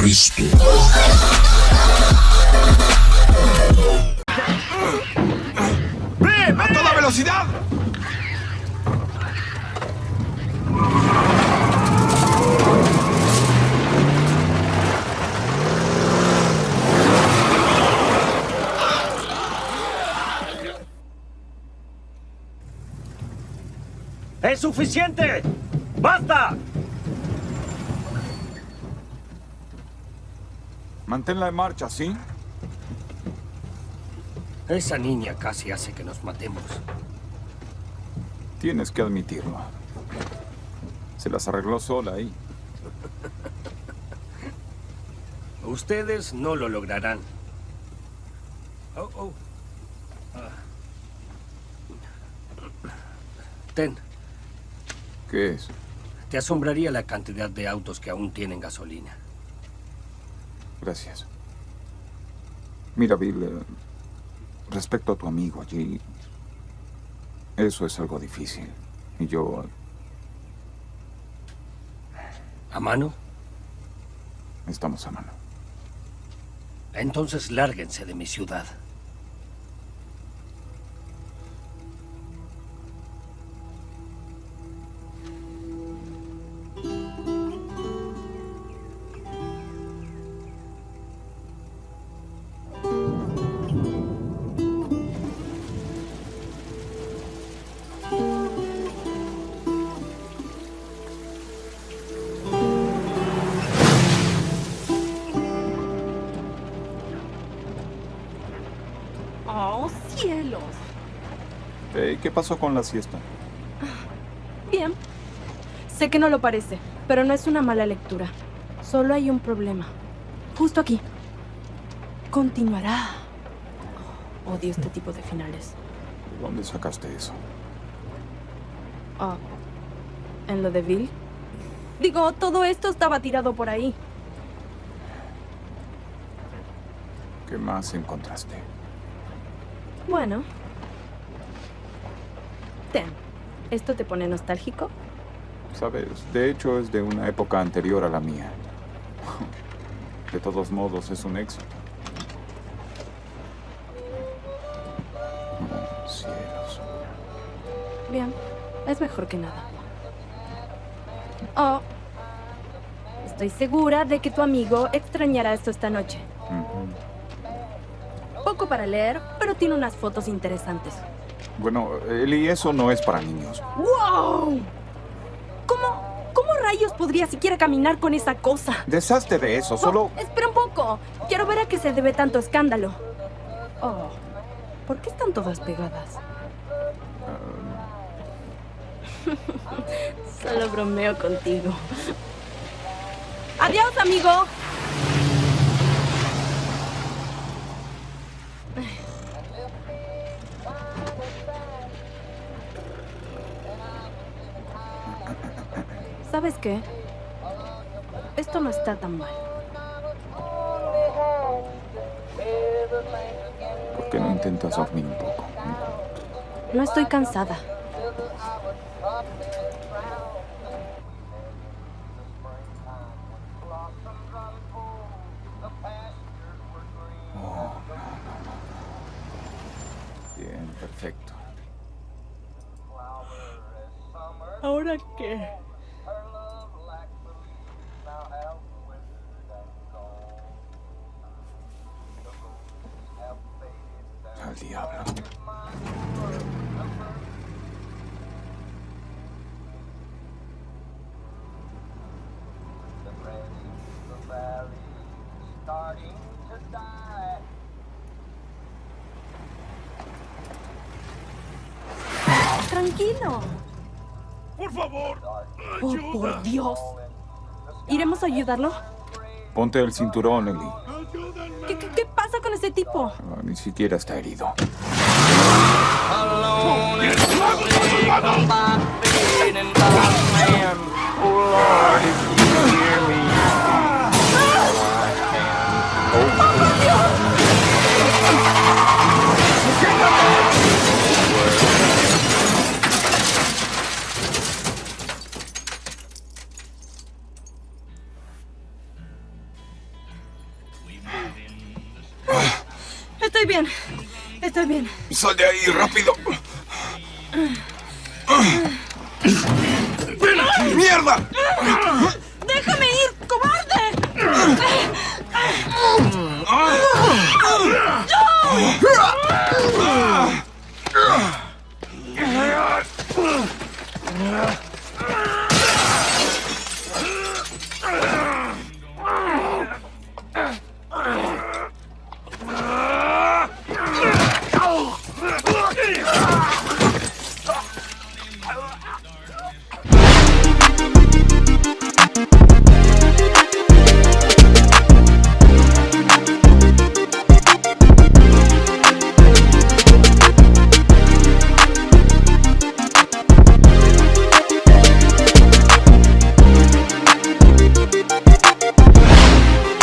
¡A toda velocidad! ¡Es suficiente! ¡Basta! Manténla en marcha, ¿sí? Esa niña casi hace que nos matemos. Tienes que admitirlo. Se las arregló sola ahí. Ustedes no lo lograrán. Oh, oh. Ah. Ten, ¿Qué es? te asombraría la cantidad de autos que aún tienen gasolina. Gracias. Mira, Bill, eh, respecto a tu amigo allí, eso es algo difícil. Y yo ¿A mano? estamos a mano. Entonces lárguense de mi ciudad. Cielos. ¿Qué pasó con la siesta? Bien. Sé que no lo parece, pero no es una mala lectura. Solo hay un problema. Justo aquí. Continuará. Oh, odio este tipo de finales. ¿De dónde sacaste eso? Oh. ¿En lo de Bill? Digo, todo esto estaba tirado por ahí. ¿Qué más encontraste? Bueno. Ten. ¿Esto te pone nostálgico? Sabes, de hecho es de una época anterior a la mía. De todos modos, es un éxito. Oh, cielos. Bien. Es mejor que nada. Oh. Estoy segura de que tu amigo extrañará esto esta noche. Poco para leer, pero tiene unas fotos interesantes. Bueno, Eli, eso no es para niños. ¡Wow! ¿Cómo, cómo rayos podría siquiera caminar con esa cosa? Deshazte de eso, solo... Oh, espera un poco. Quiero ver a qué se debe tanto escándalo. Oh, ¿por qué están todas pegadas? Solo bromeo contigo. Adiós, amigo. ¿Sabes qué? Esto no está tan mal. ¿Por qué no intentas dormir un poco? No estoy cansada. Bien, perfecto. ¿Ahora qué? Al diablo. Tranquilo. ¡Por favor! ¡Oh, por Dios! ¿Iremos a ayudarlo? Ponte el cinturón, Ellie. ¿Qué, pasa con ese tipo? Ah, ni siquiera está herido. Estoy bien. Estoy bien. Sal de ahí, rápido. Mierda! ¡Déjame ir, cobarde!